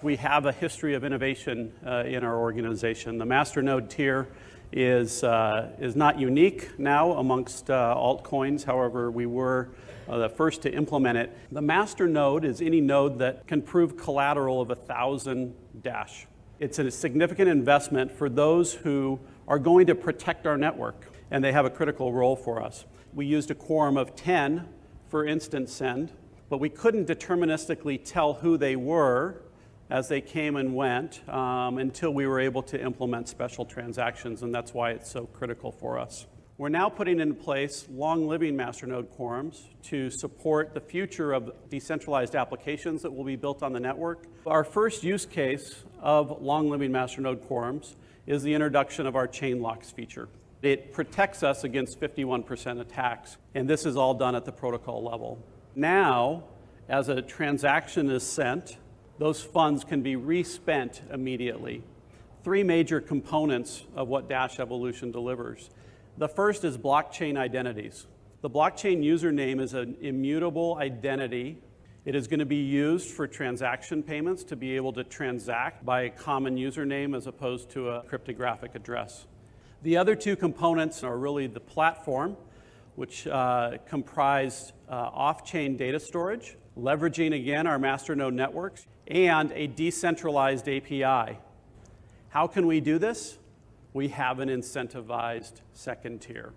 We have a history of innovation uh, in our organization. The Masternode tier is, uh, is not unique now amongst uh, altcoins. However, we were uh, the first to implement it. The Masternode is any node that can prove collateral of a 1,000 dash. It's a significant investment for those who are going to protect our network, and they have a critical role for us. We used a quorum of 10 for instant send, but we couldn't deterministically tell who they were as they came and went um, until we were able to implement special transactions, and that's why it's so critical for us. We're now putting in place long-living masternode quorums to support the future of decentralized applications that will be built on the network. Our first use case of long-living masternode quorums is the introduction of our chain locks feature. It protects us against 51% attacks, and this is all done at the protocol level. Now, as a transaction is sent, those funds can be respent immediately. Three major components of what Dash Evolution delivers. The first is blockchain identities. The blockchain username is an immutable identity. It is going to be used for transaction payments to be able to transact by a common username as opposed to a cryptographic address. The other two components are really the platform, which uh, comprise uh, off-chain data storage, leveraging again our masternode networks, and a decentralized API. How can we do this? We have an incentivized second tier.